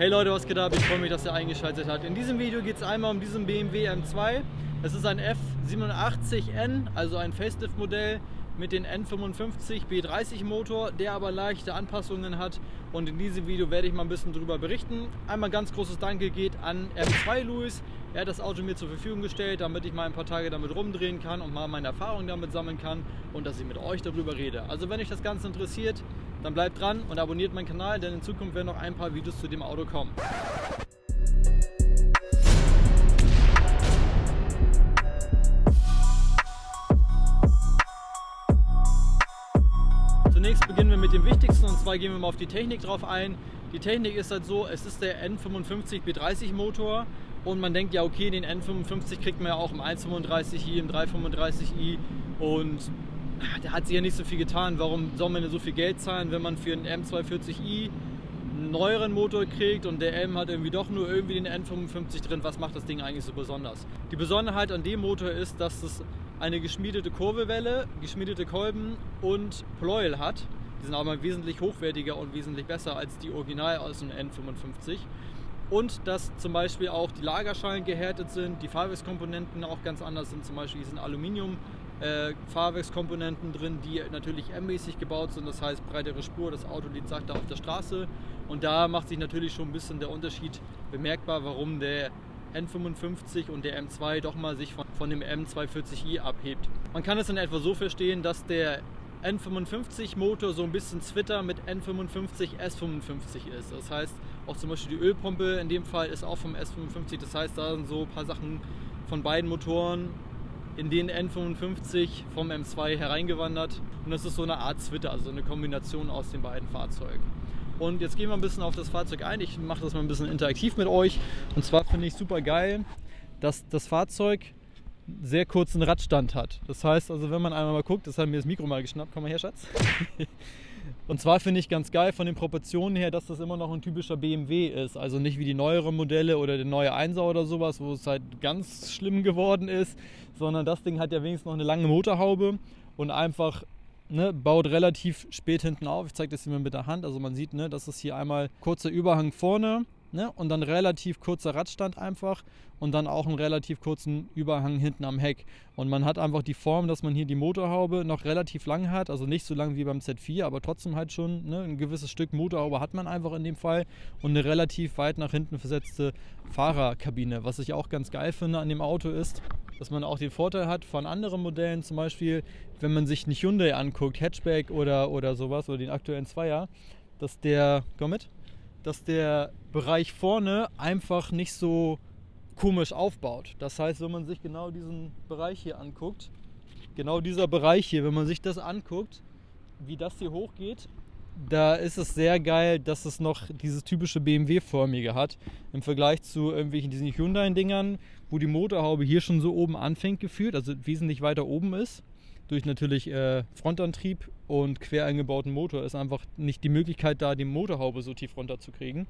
Hey Leute, was geht ab? Ich freue mich, dass ihr eingeschaltet habt. In diesem Video geht es einmal um diesen BMW M2. Es ist ein F87N, also ein Facelift-Modell mit dem N55 B30 Motor, der aber leichte Anpassungen hat und in diesem Video werde ich mal ein bisschen darüber berichten. Einmal ganz großes Danke geht an M2 Louis. Er hat das Auto mir zur Verfügung gestellt, damit ich mal ein paar Tage damit rumdrehen kann und mal meine Erfahrungen damit sammeln kann und dass ich mit euch darüber rede. Also wenn euch das Ganze interessiert, dann bleibt dran und abonniert meinen Kanal, denn in Zukunft werden noch ein paar Videos zu dem Auto kommen. Zunächst beginnen wir mit dem Wichtigsten und zwar gehen wir mal auf die Technik drauf ein. Die Technik ist halt so, es ist der N55 B30 Motor und man denkt ja okay, den N55 kriegt man ja auch im 135i, im 335i und der hat sich ja nicht so viel getan. Warum soll man denn so viel Geld zahlen, wenn man für einen M240i einen neueren Motor kriegt und der M hat irgendwie doch nur irgendwie den N55 drin? Was macht das Ding eigentlich so besonders? Die Besonderheit an dem Motor ist, dass es eine geschmiedete Kurbelwelle, geschmiedete Kolben und Pleuel hat. Die sind aber wesentlich hochwertiger und wesentlich besser als die Original aus dem N55. Und dass zum Beispiel auch die Lagerschalen gehärtet sind, die Fahrwerkskomponenten auch ganz anders sind. Zum Beispiel sind Aluminium äh, Fahrwerkskomponenten drin, die natürlich M-mäßig gebaut sind. Das heißt breitere Spur, das Auto liegt sachter auf der Straße. Und da macht sich natürlich schon ein bisschen der Unterschied bemerkbar, warum der N55 und der M2 doch mal sich von, von dem M240i abhebt. Man kann es in etwa so verstehen, dass der N55 Motor so ein bisschen Twitter mit N55 S55 ist. Das heißt, auch zum Beispiel die Ölpumpe in dem Fall ist auch vom S55. Das heißt, da sind so ein paar Sachen von beiden Motoren in den N55 vom M2 hereingewandert. Und das ist so eine Art Twitter, also eine Kombination aus den beiden Fahrzeugen. Und jetzt gehen wir ein bisschen auf das Fahrzeug ein. Ich mache das mal ein bisschen interaktiv mit euch. Und zwar finde ich super geil, dass das Fahrzeug sehr kurzen Radstand hat. Das heißt also, wenn man einmal mal guckt, das hat mir das Mikro mal geschnappt. Komm mal her, Schatz. Und zwar finde ich ganz geil von den Proportionen her, dass das immer noch ein typischer BMW ist. Also nicht wie die neueren Modelle oder der neue 1er oder sowas, wo es halt ganz schlimm geworden ist, sondern das Ding hat ja wenigstens noch eine lange Motorhaube und einfach ne, baut relativ spät hinten auf. Ich zeige das hier mal mit der Hand. Also man sieht, ne, das ist hier einmal kurzer Überhang vorne ne, und dann relativ kurzer Radstand einfach und dann auch einen relativ kurzen Überhang hinten am Heck. Und man hat einfach die Form, dass man hier die Motorhaube noch relativ lang hat, also nicht so lang wie beim Z4, aber trotzdem halt schon ne, ein gewisses Stück Motorhaube hat man einfach in dem Fall und eine relativ weit nach hinten versetzte Fahrerkabine. Was ich auch ganz geil finde an dem Auto ist, dass man auch den Vorteil hat von anderen Modellen, zum Beispiel, wenn man sich einen Hyundai anguckt, Hatchback oder, oder sowas, oder den aktuellen Zweier, dass der, komm mit, dass der Bereich vorne einfach nicht so komisch aufbaut. Das heißt, wenn man sich genau diesen Bereich hier anguckt, genau dieser Bereich hier, wenn man sich das anguckt, wie das hier hochgeht, da ist es sehr geil, dass es noch dieses typische BMW-förmige hat. Im Vergleich zu irgendwelchen diesen Hyundai-Dingern, wo die Motorhaube hier schon so oben anfängt gefühlt, also wesentlich weiter oben ist. Durch natürlich äh, Frontantrieb und quer eingebauten Motor ist einfach nicht die Möglichkeit da, die Motorhaube so tief runter zu kriegen.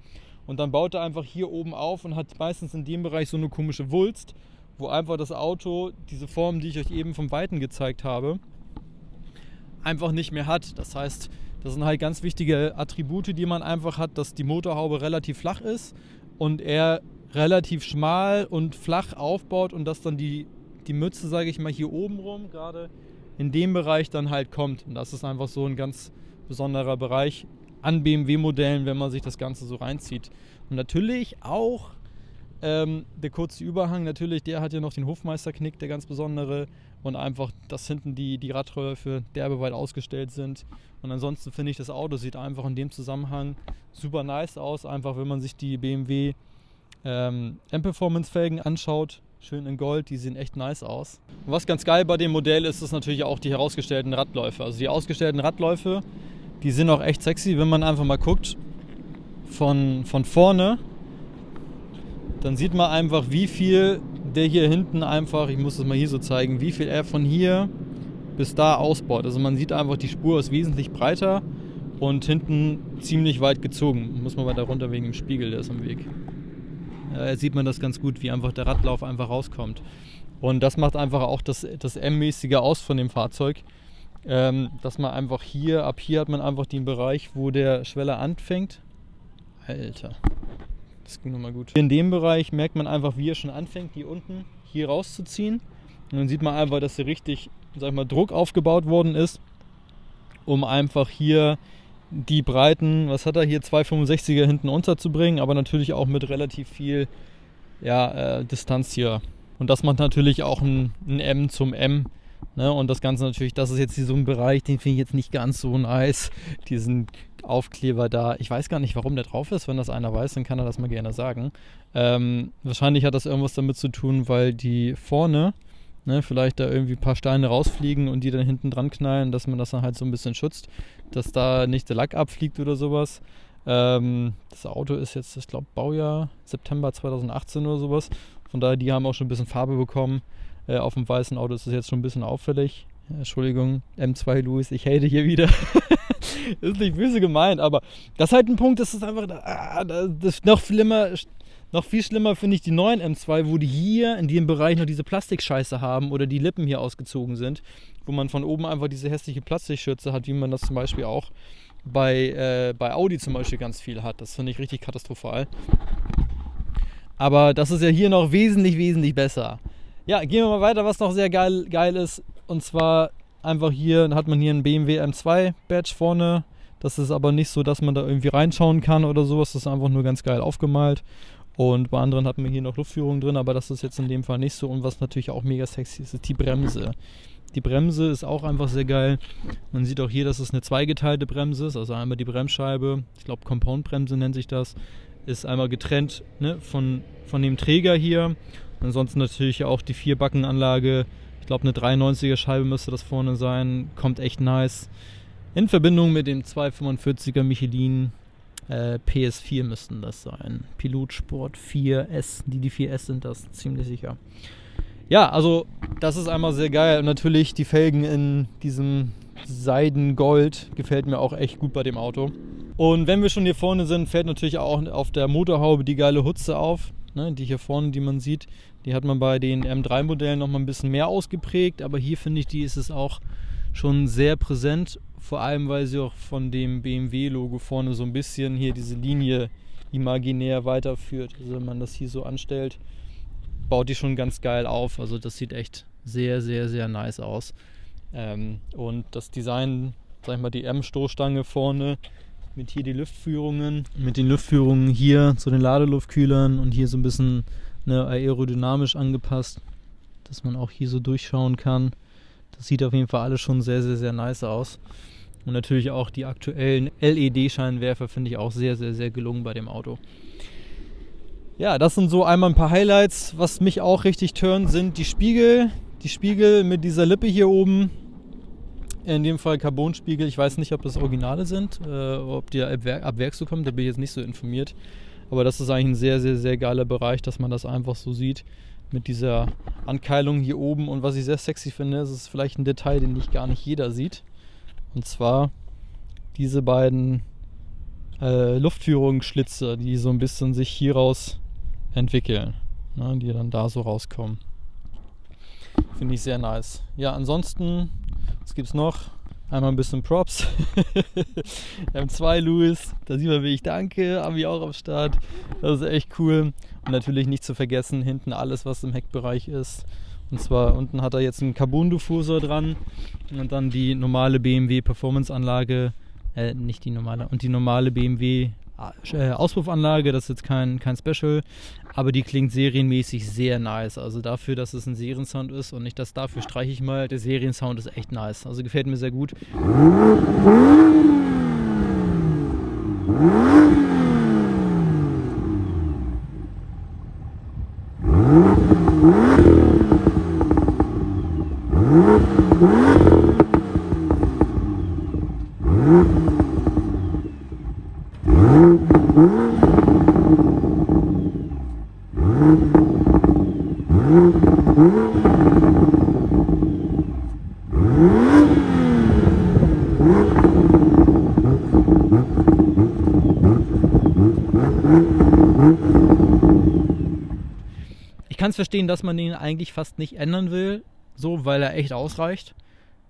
Und dann baut er einfach hier oben auf und hat meistens in dem Bereich so eine komische Wulst, wo einfach das Auto diese Form, die ich euch eben vom Weiten gezeigt habe, einfach nicht mehr hat. Das heißt, das sind halt ganz wichtige Attribute, die man einfach hat, dass die Motorhaube relativ flach ist und er relativ schmal und flach aufbaut und dass dann die, die Mütze, sage ich mal, hier oben rum gerade in dem Bereich dann halt kommt. Und das ist einfach so ein ganz besonderer Bereich an BMW-Modellen, wenn man sich das Ganze so reinzieht. Und natürlich auch ähm, der kurze Überhang, natürlich, der hat ja noch den Hofmeisterknick, der ganz besondere. Und einfach, dass hinten die, die Radröhre derbe weit ausgestellt sind. Und ansonsten finde ich, das Auto sieht einfach in dem Zusammenhang super nice aus. Einfach, wenn man sich die BMW ähm, M-Performance-Felgen anschaut, schön in Gold, die sehen echt nice aus. Und was ganz geil bei dem Modell ist, ist natürlich auch die herausgestellten Radläufe. Also die ausgestellten Radläufe, die sind auch echt sexy, wenn man einfach mal guckt von, von vorne dann sieht man einfach, wie viel der hier hinten einfach, ich muss es mal hier so zeigen, wie viel er von hier bis da ausbaut. Also man sieht einfach, die Spur ist wesentlich breiter und hinten ziemlich weit gezogen. Muss man weiter runter wegen dem Spiegel, der ist am Weg. Ja, sieht man das ganz gut, wie einfach der Radlauf einfach rauskommt. Und das macht einfach auch das, das M-mäßige aus von dem Fahrzeug. Ähm, dass man einfach hier, ab hier hat man einfach den Bereich, wo der Schweller anfängt. Alter Das ging nochmal gut. In dem Bereich merkt man einfach, wie er schon anfängt, hier unten hier rauszuziehen. Und dann sieht man einfach, dass hier richtig, sag ich mal, Druck aufgebaut worden ist, um einfach hier die Breiten, was hat er hier, 265er hinten unterzubringen, aber natürlich auch mit relativ viel ja, äh, Distanz hier. Und das macht natürlich auch ein, ein M zum M. Ne? Und das Ganze natürlich, das ist jetzt so ein Bereich, den finde ich jetzt nicht ganz so nice. Diesen Aufkleber da. Ich weiß gar nicht, warum der drauf ist. Wenn das einer weiß, dann kann er das mal gerne sagen. Ähm, wahrscheinlich hat das irgendwas damit zu tun, weil die vorne ne, vielleicht da irgendwie ein paar Steine rausfliegen und die dann hinten dran knallen, dass man das dann halt so ein bisschen schützt, dass da nicht der Lack abfliegt oder sowas. Ähm, das Auto ist jetzt, ich glaube, Baujahr September 2018 oder sowas. Von daher, die haben auch schon ein bisschen Farbe bekommen. Äh, auf dem weißen Auto ist es jetzt schon ein bisschen auffällig. Entschuldigung, M2 Louis, ich hate hier wieder. ist nicht böse gemeint, aber das ist halt ein Punkt, das ist einfach, ah, das ist noch schlimmer, noch viel schlimmer finde ich die neuen M2, wo die hier in dem Bereich noch diese Plastikscheiße haben oder die Lippen hier ausgezogen sind, wo man von oben einfach diese hässliche Plastikschürze hat, wie man das zum Beispiel auch bei, äh, bei Audi zum Beispiel ganz viel hat. Das finde ich richtig katastrophal. Aber das ist ja hier noch wesentlich, wesentlich besser. Ja, gehen wir mal weiter, was noch sehr geil, geil ist. Und zwar einfach hier hat man hier einen BMW M2 Badge vorne. Das ist aber nicht so, dass man da irgendwie reinschauen kann oder sowas. Das ist einfach nur ganz geil aufgemalt. Und bei anderen hat man hier noch Luftführung drin, aber das ist jetzt in dem Fall nicht so. Und was natürlich auch mega sexy ist, ist die Bremse. Die Bremse ist auch einfach sehr geil. Man sieht auch hier, dass es eine zweigeteilte Bremse ist. Also einmal die Bremsscheibe, ich glaube Compound-Bremse nennt sich das, ist einmal getrennt ne, von, von dem Träger hier. Ansonsten natürlich auch die Vierbackenanlage. Ich glaube eine 93er Scheibe müsste das vorne sein. Kommt echt nice. In Verbindung mit dem 245er Michelin äh, PS4 müssten das sein. Pilotsport 4S, die die 4S sind das, ziemlich sicher. Ja, also das ist einmal sehr geil. Und natürlich die Felgen in diesem Seidengold gefällt mir auch echt gut bei dem Auto. Und wenn wir schon hier vorne sind, fällt natürlich auch auf der Motorhaube die geile Hutze auf. Ne, die hier vorne, die man sieht, die hat man bei den M3-Modellen noch mal ein bisschen mehr ausgeprägt. Aber hier finde ich, die ist es auch schon sehr präsent. Vor allem, weil sie auch von dem BMW-Logo vorne so ein bisschen hier diese Linie imaginär weiterführt. Also wenn man das hier so anstellt, baut die schon ganz geil auf. Also das sieht echt sehr, sehr, sehr nice aus. Ähm, und das Design, sag ich mal, die M-Stoßstange vorne mit hier die Lüftführungen, mit den Lüftführungen hier zu den Ladeluftkühlern und hier so ein bisschen ne, aerodynamisch angepasst, dass man auch hier so durchschauen kann. Das sieht auf jeden Fall alles schon sehr, sehr, sehr nice aus. Und natürlich auch die aktuellen LED-Scheinwerfer finde ich auch sehr, sehr, sehr gelungen bei dem Auto. Ja, das sind so einmal ein paar Highlights. Was mich auch richtig turnt, sind die Spiegel. Die Spiegel mit dieser Lippe hier oben. In dem Fall Carbonspiegel. Ich weiß nicht, ob das Originale sind, äh, ob die ab, Werk, ab Werk so kommen. Da bin ich jetzt nicht so informiert. Aber das ist eigentlich ein sehr, sehr, sehr geiler Bereich, dass man das einfach so sieht. Mit dieser Ankeilung hier oben. Und was ich sehr sexy finde, ist, ist vielleicht ein Detail, den nicht gar nicht jeder sieht. Und zwar diese beiden äh, Luftführungsschlitze, die so ein bisschen sich hieraus entwickeln, ne, die dann da so rauskommen. Finde ich sehr nice. Ja, ansonsten, was gibt es noch? Einmal ein bisschen Props. M2 Louis, da sieht man, wie ich danke, wir auch am Start. Das ist echt cool. Und natürlich nicht zu vergessen, hinten alles, was im Heckbereich ist. Und zwar unten hat er jetzt einen Carbon-Diffusor dran und dann die normale BMW Performance-Anlage, äh, nicht die normale, und die normale BMW äh, Auspuffanlage, das ist jetzt kein, kein Special, aber die klingt serienmäßig sehr nice. Also dafür, dass es ein Seriensound ist und nicht das dafür streiche ich mal, der Seriensound ist echt nice. Also gefällt mir sehr gut. Ich kann es verstehen, dass man ihn eigentlich fast nicht ändern will, so, weil er echt ausreicht.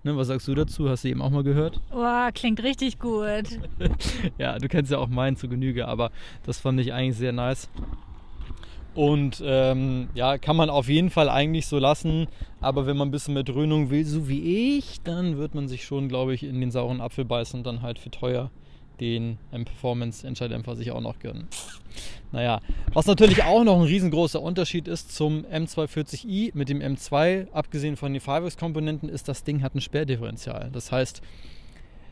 Ne, was sagst du dazu? Hast du eben auch mal gehört? Oh, klingt richtig gut. ja, du kennst ja auch meinen zu Genüge, aber das fand ich eigentlich sehr nice. Und ähm, ja, kann man auf jeden Fall eigentlich so lassen. Aber wenn man ein bisschen mehr Dröhnung will, so wie ich, dann wird man sich schon, glaube ich, in den sauren Apfel beißen und dann halt für teuer den M-Performance-Entscheiddämpfer sich auch noch gönnen. Naja, was natürlich auch noch ein riesengroßer Unterschied ist zum M240i mit dem M2, abgesehen von den Fireworks-Komponenten, ist, das Ding hat ein Sperrdifferential. Das heißt,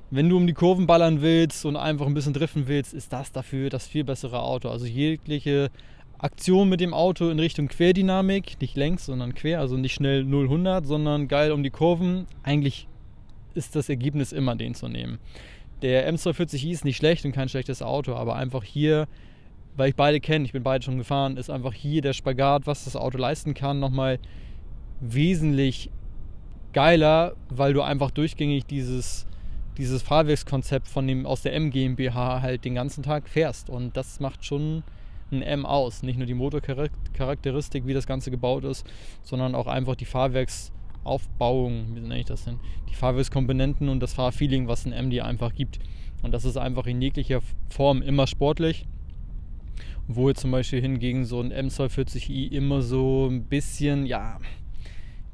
wenn du um die Kurven ballern willst und einfach ein bisschen driften willst, ist das dafür das viel bessere Auto. Also jegliche Aktion mit dem Auto in Richtung Querdynamik, nicht längs, sondern quer, also nicht schnell 0-100, sondern geil um die Kurven. Eigentlich ist das Ergebnis immer den zu nehmen. Der M240i ist nicht schlecht und kein schlechtes Auto, aber einfach hier, weil ich beide kenne, ich bin beide schon gefahren, ist einfach hier der Spagat, was das Auto leisten kann, nochmal wesentlich geiler, weil du einfach durchgängig dieses, dieses Fahrwerkskonzept von dem, aus der M GmbH halt den ganzen Tag fährst. Und das macht schon ein M aus. Nicht nur die Motorcharakteristik, wie das Ganze gebaut ist, sondern auch einfach die Fahrwerks- Aufbauung, wie nenne ich das denn? Die Fahrwerkskomponenten und das Fahrfeeling, was ein M dir einfach gibt. Und das ist einfach in jeglicher Form immer sportlich. Wo zum Beispiel hingegen so ein M240i immer so ein bisschen, ja,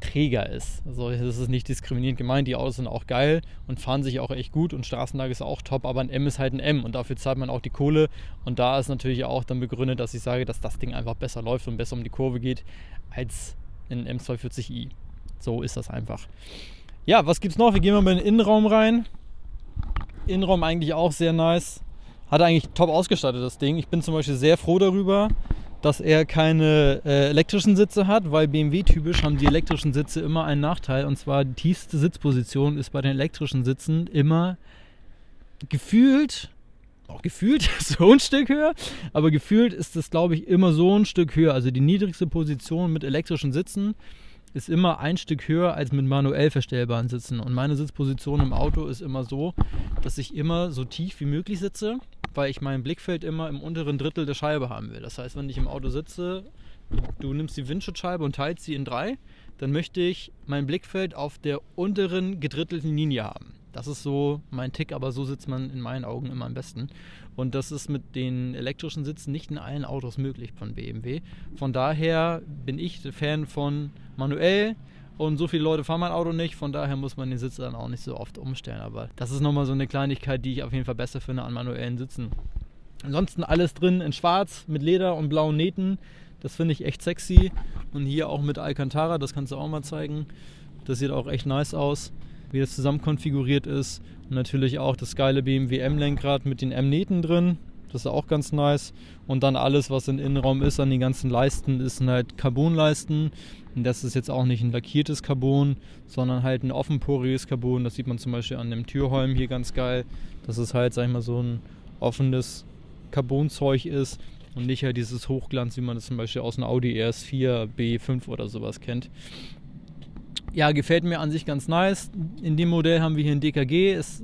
träger ist. Also das ist nicht diskriminierend gemeint, die Autos sind auch geil und fahren sich auch echt gut und Straßenlage ist auch top, aber ein M ist halt ein M und dafür zahlt man auch die Kohle und da ist natürlich auch dann begründet, dass ich sage, dass das Ding einfach besser läuft und besser um die Kurve geht als ein M240i. So ist das einfach. Ja, was gibt's noch? Wir gehen mal in den Innenraum rein. Innenraum eigentlich auch sehr nice. Hat eigentlich top ausgestattet, das Ding. Ich bin zum Beispiel sehr froh darüber, dass er keine äh, elektrischen Sitze hat, weil BMW-typisch haben die elektrischen Sitze immer einen Nachteil. Und zwar die tiefste Sitzposition ist bei den elektrischen Sitzen immer gefühlt, auch gefühlt so ein Stück höher, aber gefühlt ist es, glaube ich, immer so ein Stück höher. Also die niedrigste Position mit elektrischen Sitzen ist immer ein Stück höher als mit manuell verstellbaren Sitzen. Und meine Sitzposition im Auto ist immer so, dass ich immer so tief wie möglich sitze, weil ich mein Blickfeld immer im unteren Drittel der Scheibe haben will. Das heißt, wenn ich im Auto sitze, du nimmst die Windschutzscheibe und teilst sie in drei, dann möchte ich mein Blickfeld auf der unteren gedrittelten Linie haben. Das ist so mein Tick, aber so sitzt man in meinen Augen immer am besten. Und das ist mit den elektrischen Sitzen nicht in allen Autos möglich von BMW. Von daher bin ich Fan von manuell und so viele Leute fahren mein Auto nicht. Von daher muss man den Sitz dann auch nicht so oft umstellen. Aber das ist nochmal so eine Kleinigkeit, die ich auf jeden Fall besser finde an manuellen Sitzen. Ansonsten alles drin in schwarz mit Leder und blauen Nähten. Das finde ich echt sexy. Und hier auch mit Alcantara, das kannst du auch mal zeigen. Das sieht auch echt nice aus wie das zusammen konfiguriert ist. Und natürlich auch das geile BMW M-Lenkrad mit den M-Nähten drin. Das ist auch ganz nice. Und dann alles, was im Innenraum ist, an den ganzen Leisten, ist halt Carbonleisten. Und das ist jetzt auch nicht ein lackiertes Carbon, sondern halt ein offenporiges Carbon. Das sieht man zum Beispiel an dem Türholm hier ganz geil. Dass es halt, sag ich mal, so ein offenes Carbonzeug ist und nicht halt dieses Hochglanz, wie man das zum Beispiel aus einem Audi RS4 B5 oder sowas kennt ja, gefällt mir an sich ganz nice. In dem Modell haben wir hier ein DKG. Es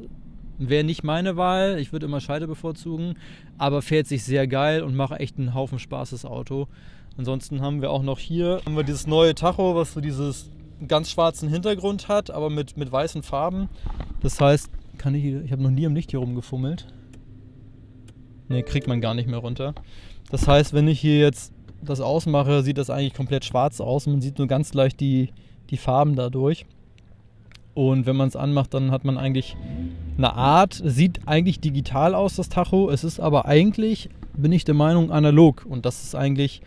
wäre nicht meine Wahl. Ich würde immer Scheide bevorzugen. Aber fährt sich sehr geil und macht echt einen Haufen Spaß, das Auto. Ansonsten haben wir auch noch hier haben wir dieses neue Tacho, was so dieses ganz schwarzen Hintergrund hat, aber mit, mit weißen Farben. Das heißt, kann ich, ich habe noch nie im Licht hier rumgefummelt. Ne, kriegt man gar nicht mehr runter. Das heißt, wenn ich hier jetzt das ausmache, sieht das eigentlich komplett schwarz aus. Man sieht nur ganz leicht die, die Farben dadurch. Und wenn man es anmacht, dann hat man eigentlich eine Art, sieht eigentlich digital aus, das Tacho. Es ist aber eigentlich, bin ich der Meinung, analog. Und das ist eigentlich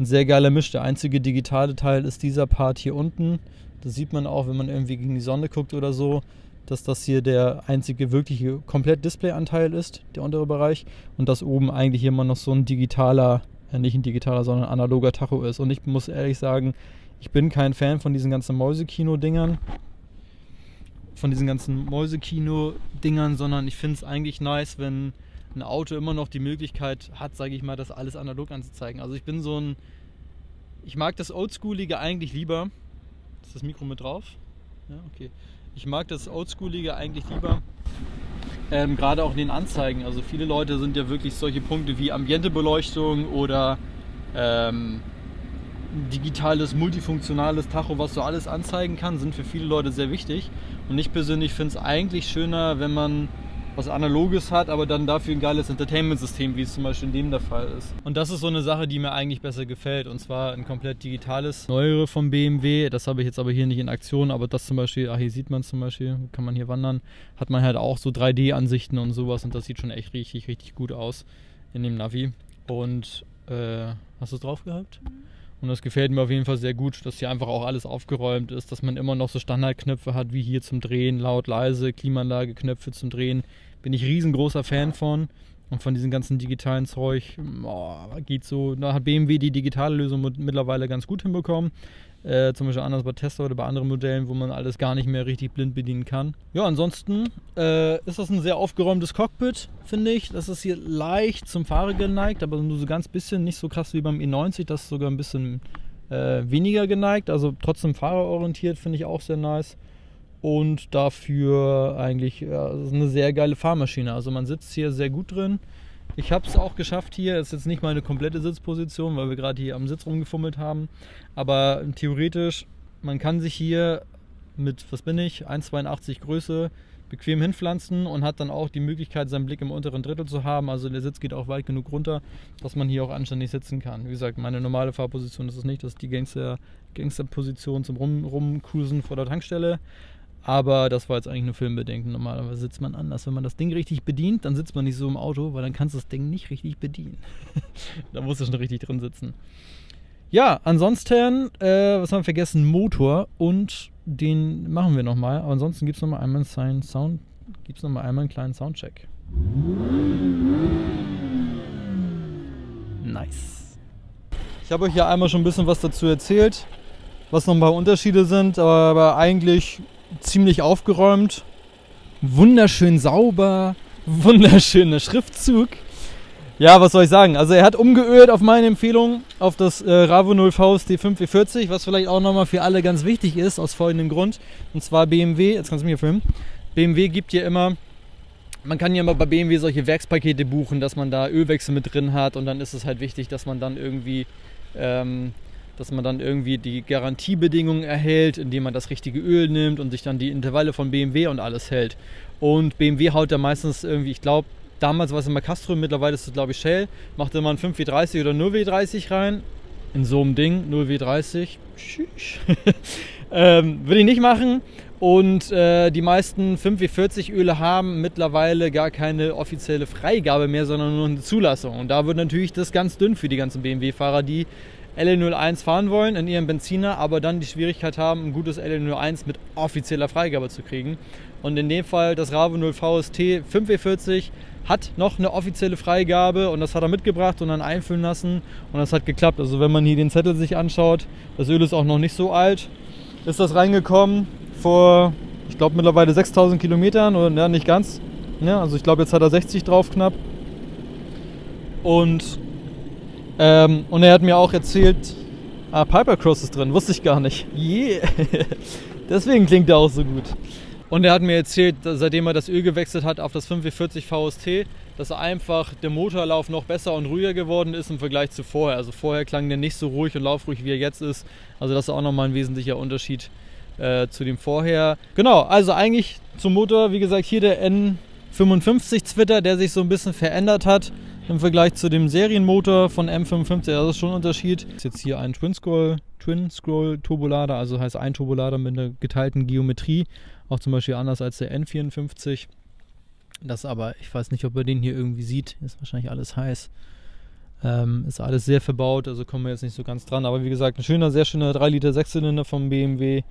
ein sehr geiler Misch. Der einzige digitale Teil ist dieser Part hier unten. Das sieht man auch, wenn man irgendwie gegen die Sonne guckt oder so, dass das hier der einzige wirkliche komplett Displayanteil ist, der untere Bereich. Und dass oben eigentlich immer noch so ein digitaler, äh, nicht ein digitaler, sondern ein analoger Tacho ist. Und ich muss ehrlich sagen, ich bin kein Fan von diesen ganzen Mäusekino-Dingern. Von diesen ganzen Mäusekino-Dingern, sondern ich finde es eigentlich nice, wenn ein Auto immer noch die Möglichkeit hat, sage ich mal, das alles analog anzuzeigen. Also ich bin so ein. Ich mag das Oldschoolige eigentlich lieber. Ist das Mikro mit drauf? Ja, okay. Ich mag das Oldschoolige eigentlich lieber. Ähm, Gerade auch in den Anzeigen. Also viele Leute sind ja wirklich solche Punkte wie Ambientebeleuchtung oder ähm, digitales, multifunktionales Tacho, was so alles anzeigen kann, sind für viele Leute sehr wichtig. Und ich persönlich finde es eigentlich schöner, wenn man was Analoges hat, aber dann dafür ein geiles Entertainment-System, wie es zum Beispiel in dem der Fall ist. Und das ist so eine Sache, die mir eigentlich besser gefällt. Und zwar ein komplett digitales, neuere vom BMW. Das habe ich jetzt aber hier nicht in Aktion, aber das zum Beispiel, ah, hier sieht man zum Beispiel, kann man hier wandern, hat man halt auch so 3D-Ansichten und sowas und das sieht schon echt richtig, richtig gut aus in dem Navi. Und äh, hast du es drauf gehabt? Und das gefällt mir auf jeden Fall sehr gut, dass hier einfach auch alles aufgeräumt ist, dass man immer noch so Standardknöpfe hat, wie hier zum Drehen, laut, leise, Klimaanlage, Knöpfe zum Drehen. Bin ich riesengroßer Fan von. Und von diesem ganzen digitalen Zeug, oh, geht so. Da hat BMW die digitale Lösung mittlerweile ganz gut hinbekommen. Äh, zum Beispiel anders bei Tesla oder bei anderen Modellen, wo man alles gar nicht mehr richtig blind bedienen kann. Ja, ansonsten äh, ist das ein sehr aufgeräumtes Cockpit, finde ich. Das ist hier leicht zum Fahrer geneigt, aber nur so ganz bisschen, nicht so krass wie beim E90, das ist sogar ein bisschen äh, weniger geneigt, also trotzdem fahrerorientiert, finde ich auch sehr nice. Und dafür eigentlich ja, eine sehr geile Fahrmaschine. Also man sitzt hier sehr gut drin. Ich habe es auch geschafft hier. Das ist jetzt nicht meine komplette Sitzposition, weil wir gerade hier am Sitz rumgefummelt haben. Aber theoretisch, man kann sich hier mit, was bin ich, 1,82 Größe bequem hinpflanzen und hat dann auch die Möglichkeit, seinen Blick im unteren Drittel zu haben. Also der Sitz geht auch weit genug runter, dass man hier auch anständig sitzen kann. Wie gesagt, meine normale Fahrposition ist es nicht. Das ist die Gangster, Gangsterposition zum Rum, Rumcruisen vor der Tankstelle. Aber das war jetzt eigentlich nur Filmbedenken. Normalerweise sitzt man anders. Wenn man das Ding richtig bedient, dann sitzt man nicht so im Auto, weil dann kannst du das Ding nicht richtig bedienen. da musst du schon richtig drin sitzen. Ja, ansonsten, äh, was haben wir vergessen? Motor und den machen wir nochmal. Aber ansonsten gibt es nochmal einmal einen noch mal einmal einen kleinen Soundcheck. Nice. Ich habe euch ja einmal schon ein bisschen was dazu erzählt, was noch ein paar Unterschiede sind, aber eigentlich ziemlich aufgeräumt, wunderschön sauber, wunderschöner Schriftzug. Ja, was soll ich sagen? Also er hat umgeölt auf meine Empfehlung auf das äh, Ravo 0 VST 540, was vielleicht auch nochmal für alle ganz wichtig ist, aus folgendem Grund. Und zwar BMW, jetzt kannst du hier filmen, BMW gibt ja immer, man kann ja immer bei BMW solche Werkspakete buchen, dass man da Ölwechsel mit drin hat und dann ist es halt wichtig, dass man dann irgendwie ähm, dass man dann irgendwie die Garantiebedingungen erhält, indem man das richtige Öl nimmt und sich dann die Intervalle von BMW und alles hält. Und BMW haut da meistens irgendwie, ich glaube, damals war es immer Castro, mittlerweile ist es glaube ich Shell, macht immer ein 5W30 oder 0W30 rein. In so einem Ding, 0W30. ähm, Würde ich nicht machen. Und äh, die meisten 5W40 Öle haben mittlerweile gar keine offizielle Freigabe mehr, sondern nur eine Zulassung. Und da wird natürlich das ganz dünn für die ganzen BMW-Fahrer, die LE01 fahren wollen in ihrem Benziner, aber dann die Schwierigkeit haben, ein gutes LE01 mit offizieller Freigabe zu kriegen. Und in dem Fall das Ravo 0 VST 5W40 hat noch eine offizielle Freigabe und das hat er mitgebracht und dann einfüllen lassen und das hat geklappt. Also wenn man hier den Zettel sich anschaut, das Öl ist auch noch nicht so alt, ist das reingekommen vor, ich glaube mittlerweile 6000 Kilometern oder ja, nicht ganz. Ja, also ich glaube jetzt hat er 60 drauf knapp. Und ähm, und er hat mir auch erzählt, ah, Pipercross ist drin, wusste ich gar nicht. Yeah. Deswegen klingt er auch so gut. Und er hat mir erzählt, seitdem er das Öl gewechselt hat auf das 5W40 VST, dass einfach der Motorlauf noch besser und ruhiger geworden ist im Vergleich zu vorher. Also vorher klang der nicht so ruhig und laufruhig, wie er jetzt ist. Also das ist auch nochmal ein wesentlicher Unterschied äh, zu dem vorher. Genau, also eigentlich zum Motor, wie gesagt, hier der N55 Zwitter, der sich so ein bisschen verändert hat im Vergleich zu dem Serienmotor von M55. Das ist schon ein Unterschied. Das ist jetzt hier ein Twin Scroll, Twin Scroll Turbolader, also heißt ein Turbolader mit einer geteilten Geometrie. Auch zum Beispiel anders als der N54. Das aber, ich weiß nicht, ob ihr den hier irgendwie sieht. Ist wahrscheinlich alles heiß. Ähm, ist alles sehr verbaut, also kommen wir jetzt nicht so ganz dran. Aber wie gesagt, ein schöner, sehr schöner 3 Liter Sechszylinder vom BMW.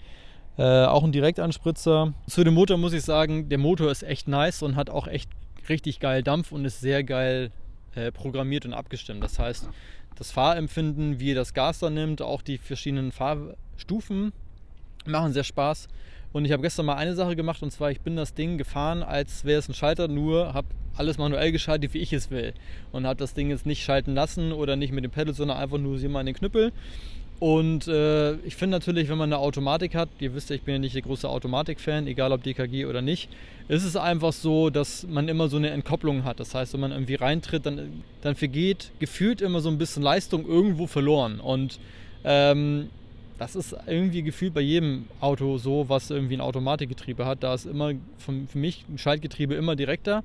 Äh, auch ein Direktanspritzer. Zu dem Motor muss ich sagen, der Motor ist echt nice und hat auch echt richtig geil Dampf und ist sehr geil äh, programmiert und abgestimmt. Das heißt, das Fahrempfinden, wie das Gas da nimmt, auch die verschiedenen Fahrstufen machen sehr Spaß. Und ich habe gestern mal eine Sache gemacht und zwar, ich bin das Ding gefahren, als wäre es ein Schalter, nur habe alles manuell geschaltet, wie ich es will. Und habe das Ding jetzt nicht schalten lassen oder nicht mit dem Pedal, sondern einfach nur hier mal in den Knüppel. Und äh, ich finde natürlich, wenn man eine Automatik hat, ihr wisst ja, ich bin ja nicht der große Automatik-Fan, egal ob DKG oder nicht, ist es einfach so, dass man immer so eine Entkopplung hat. Das heißt, wenn man irgendwie reintritt, dann, dann vergeht gefühlt immer so ein bisschen Leistung irgendwo verloren. Und Ähm, das ist irgendwie gefühlt bei jedem Auto so, was irgendwie ein Automatikgetriebe hat. Da ist immer für mich ein Schaltgetriebe immer direkter.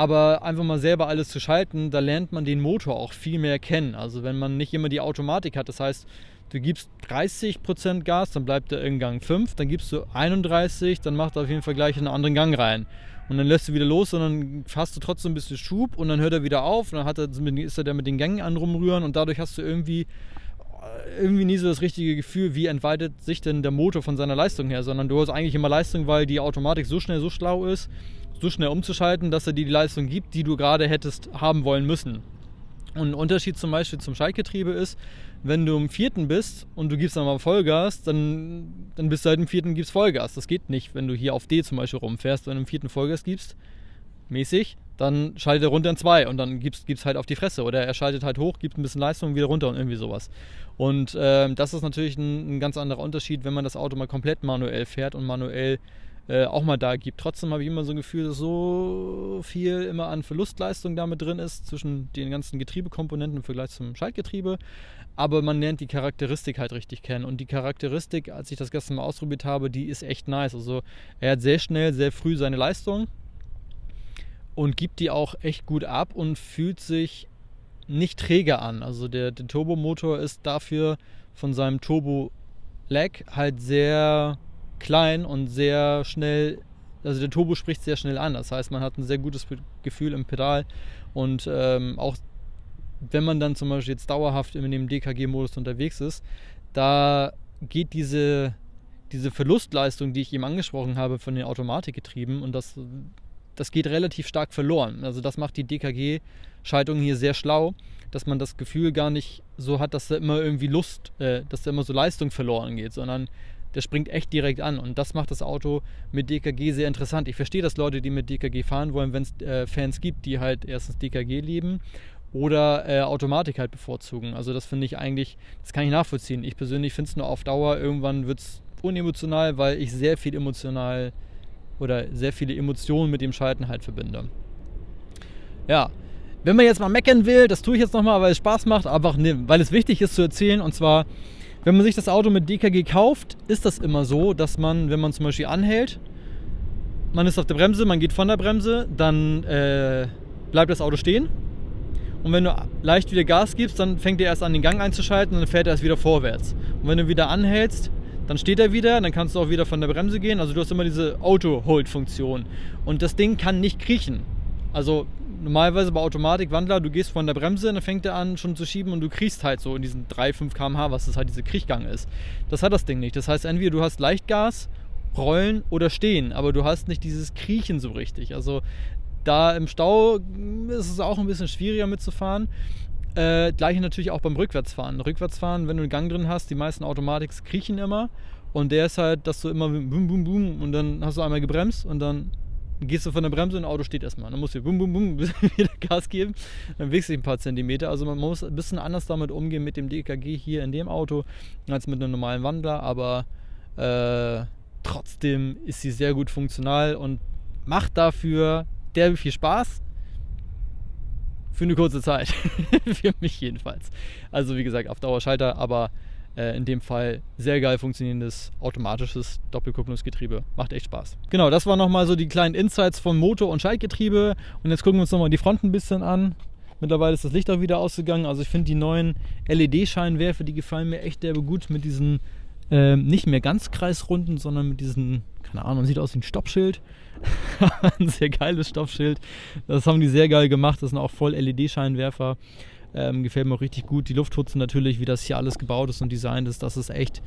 Aber einfach mal selber alles zu schalten, da lernt man den Motor auch viel mehr kennen. Also wenn man nicht immer die Automatik hat, das heißt, du gibst 30% Gas, dann bleibt er in Gang 5, dann gibst du 31, dann macht er auf jeden Fall gleich einen anderen Gang rein. Und dann lässt du wieder los und dann hast du trotzdem ein bisschen Schub und dann hört er wieder auf und dann hat er, ist er da mit den Gängen an rumrühren und dadurch hast du irgendwie irgendwie nie so das richtige Gefühl, wie entweitet sich denn der Motor von seiner Leistung her, sondern du hast eigentlich immer Leistung, weil die Automatik so schnell, so schlau ist, so schnell umzuschalten, dass er dir die Leistung gibt, die du gerade hättest haben wollen müssen. Und ein Unterschied zum Beispiel zum Schaltgetriebe ist, wenn du im vierten bist und du gibst dann mal Vollgas, dann, dann bist du halt im vierten gibst Vollgas. Das geht nicht, wenn du hier auf D zum Beispiel rumfährst, du im vierten Vollgas gibst, mäßig, dann schaltet er runter in zwei und dann gibst es halt auf die Fresse. Oder er schaltet halt hoch, gibt ein bisschen Leistung und wieder runter und irgendwie sowas. Und äh, das ist natürlich ein, ein, ganz anderer Unterschied, wenn man das Auto mal komplett manuell fährt und manuell äh, auch mal da gibt. Trotzdem habe ich immer so ein Gefühl, dass so viel immer an Verlustleistung damit drin ist zwischen den ganzen Getriebekomponenten im Vergleich zum Schaltgetriebe. Aber man lernt die Charakteristik halt richtig kennen. Und die Charakteristik, als ich das gestern mal ausprobiert habe, die ist echt nice. Also er hat sehr schnell, sehr früh seine Leistung und gibt die auch echt gut ab und fühlt sich nicht träge an. Also der, der Turbomotor ist dafür von seinem Turbo-Lag halt sehr klein und sehr schnell, also der Turbo spricht sehr schnell an. Das heißt, man hat ein sehr gutes Gefühl im Pedal und ähm, auch wenn man dann zum Beispiel jetzt dauerhaft in dem DKG-Modus unterwegs ist, da geht diese, diese Verlustleistung, die ich eben angesprochen habe, von den Automatikgetrieben und das das geht relativ stark verloren. Also das macht die DKG-Schaltung hier sehr schlau, dass man das Gefühl gar nicht so hat, dass da immer irgendwie Lust, äh, dass da immer so Leistung verloren geht, sondern der springt echt direkt an. Und das macht das Auto mit DKG sehr interessant. Ich verstehe, dass Leute, die mit DKG fahren wollen, wenn es äh, Fans gibt, die halt erstens DKG lieben oder äh, Automatik halt bevorzugen. Also das finde ich eigentlich, das kann ich nachvollziehen. Ich persönlich finde es nur auf Dauer, irgendwann wird es unemotional, weil ich sehr viel emotional oder sehr viele Emotionen mit dem Schalten halt verbinde. Ja, wenn man jetzt mal meckern will, das tue ich jetzt nochmal, weil es Spaß macht, einfach ne, weil es wichtig ist zu erzählen. Und zwar, wenn man sich das Auto mit DKG kauft, ist das immer so, dass man, wenn man zum Beispiel anhält, man ist auf der Bremse, man geht von der Bremse, dann äh, bleibt das Auto stehen. Und wenn du leicht wieder Gas gibst, dann fängt er erst an, den Gang einzuschalten und dann fährt er erst wieder vorwärts. Und wenn du wieder anhältst, dann steht er wieder, dann kannst du auch wieder von der Bremse gehen. Also du hast immer diese Auto-Hold-Funktion. Und das Ding kann nicht kriechen. Also normalerweise bei Automatik-Wandler, du gehst von der Bremse, dann fängt er an schon zu schieben und du kriechst halt so in diesen 3, 5 km/h, was das halt diese Kriechgang ist. Das hat das Ding nicht. Das heißt, entweder du hast Leichtgas, Rollen oder Stehen, aber du hast nicht dieses Kriechen so richtig. Also da im Stau ist es auch ein bisschen schwieriger mitzufahren. Äh, gleiche natürlich auch beim Rückwärtsfahren. Rückwärtsfahren, wenn du einen Gang drin hast, die meisten Automatiks kriechen immer. Und der ist halt, dass du immer bum, bum, bum und dann hast du einmal gebremst und dann gehst du von der Bremse und das Auto steht erstmal. Dann musst du bum, bum, bum wieder Gas geben. Dann wächst du ein paar Zentimeter. Also man muss ein bisschen anders damit umgehen mit dem DKG hier in dem Auto als mit einem normalen Wandler. Aber äh, trotzdem ist sie sehr gut funktional und macht dafür derbe viel Spaß. Für eine kurze Zeit. Für mich jedenfalls. Also wie gesagt, auf Dauerschalter, aber äh, in dem Fall sehr geil funktionierendes automatisches Doppelkupplungsgetriebe. Macht echt Spaß. Genau, das waren nochmal so die kleinen Insights von Motor- und Schaltgetriebe. Und jetzt gucken wir uns nochmal die Front ein bisschen an. Mittlerweile ist das Licht auch wieder ausgegangen. Also ich finde die neuen LED-Scheinwerfer, die gefallen mir echt derbe gut mit diesen äh, nicht mehr ganz kreisrunden, sondern mit diesen, keine Ahnung, sieht aus wie ein Stoppschild. ein sehr geiles Stoffschild. Das haben die sehr geil gemacht. Das sind auch voll LED-Scheinwerfer. Ähm, gefällt mir auch richtig gut. Die Lufthutzen natürlich, wie das hier alles gebaut ist und designt ist, das ist echt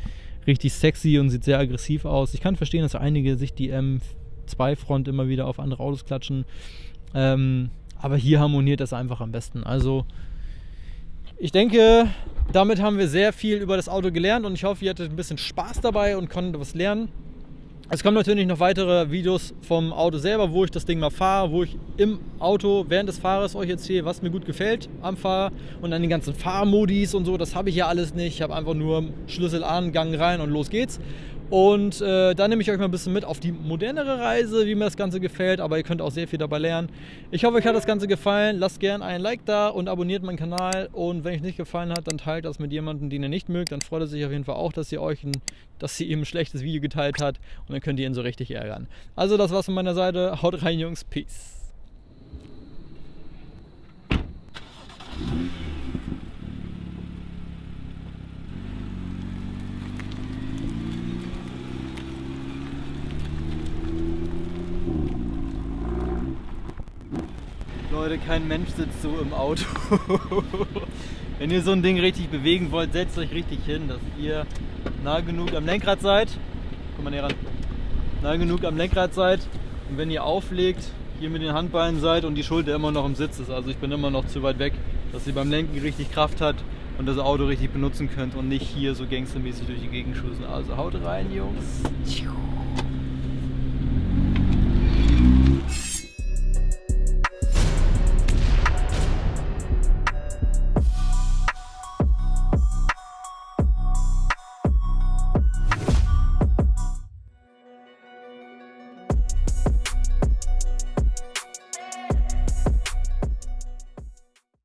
richtig sexy und sieht sehr aggressiv aus. Ich kann verstehen, dass einige sich die M2-Front immer wieder auf andere Autos klatschen. Ähm, aber hier harmoniert das einfach am besten. Also ich denke, damit haben wir sehr viel über das Auto gelernt und ich hoffe, ihr hattet ein bisschen Spaß dabei und konntet was lernen. Es kommen natürlich noch weitere Videos vom Auto selber, wo ich das Ding mal fahre, wo ich im Auto während des Fahrers euch erzähle, was mir gut gefällt am Fahrer und an den ganzen Fahrmodis und so. Das habe ich ja alles nicht. Ich habe einfach nur Schlüssel an, Gang rein und los geht's. Und äh, da nehme ich euch mal ein bisschen mit auf die modernere Reise, wie mir das Ganze gefällt, aber ihr könnt auch sehr viel dabei lernen. Ich hoffe, euch hat das Ganze gefallen. Lasst gerne ein Like da und abonniert meinen Kanal. Und wenn euch nicht gefallen hat, dann teilt das mit jemandem, den ihr nicht mögt. Dann freut er sich auf jeden Fall auch, dass ihr euch ein, dass sie ihm ein schlechtes Video geteilt hat und dann könnt ihr ihn so richtig ärgern. Also das war's von meiner Seite. Haut rein, Jungs. Peace. Leute, kein Mensch sitzt so im Auto. Wenn ihr so ein Ding richtig bewegen wollt, setzt euch richtig hin, dass ihr nah genug am Lenkrad seid. Komm mal näher ran. Nah genug am Lenkrad seid. Und wenn ihr auflegt, hier mit den Handballen seid und die Schulter immer noch im Sitz ist. Also ich bin immer noch zu weit weg, dass ihr beim Lenken richtig Kraft hat und das Auto richtig benutzen könnt und nicht hier so gangstermäßig durch die Gegend schießen. Also haut rein, Jungs.